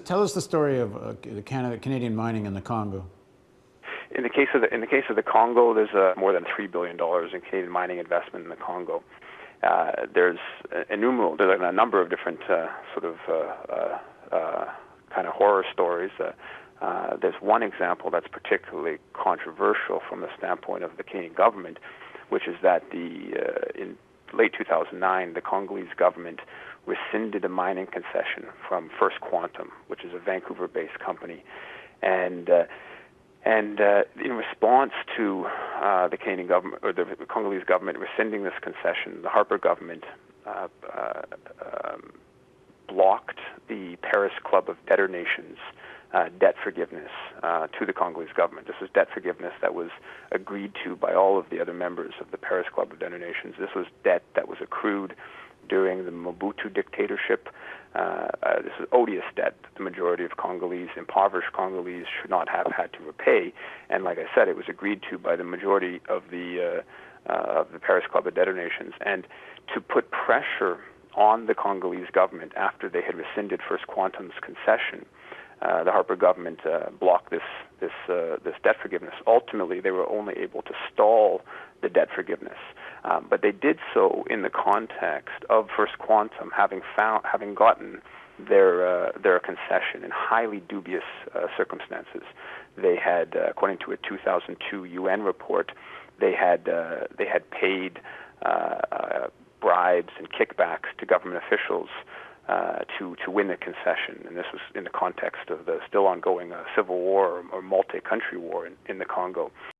Tell us the story of uh, the Canada, Canadian mining in the Congo. In the case of the in the case of the Congo, there's uh, more than three billion dollars in Canadian mining investment in the Congo. Uh, there's innumerable, there's a number of different uh, sort of uh, uh, kind of horror stories. there's one example that's particularly controversial from the standpoint of the Canadian government, which is that the in late 2009, the Congolese government rescinded a mining concession from First Quantum, which is a Vancouver-based company, and uh, and uh, in response to uh, the Canadian government or the Congolese government rescinding this concession, the Harper government uh, uh, um, blocked the Paris Club of Debtor Nations uh, debt forgiveness uh, to the Congolese government. This was debt forgiveness that was agreed to by all of the other members of the Paris Club of Debtor Nations. This was debt that was accrued during the Mobutu dictatorship. Uh, uh, this is odious debt that the majority of Congolese, impoverished Congolese, should not have had to repay. And like I said, it was agreed to by the majority of the uh, uh, of the Paris Club of Debtor Nations. And to put pressure on the Congolese government after they had rescinded First Quantum's concession, the Harper government uh, blocked this this uh, this debt forgiveness. Ultimately, they were only able to stall the debt forgiveness, um, but they did so in the context of First Quantum having found having gotten their uh, their concession in highly dubious uh, circumstances. They had, uh, according to a 2002 UN report, they had they had paid bribes and kickbacks to government officials uh, to to win the concession, and this was in the context of the still ongoing uh, civil war or, or multi-country war in, in the Congo.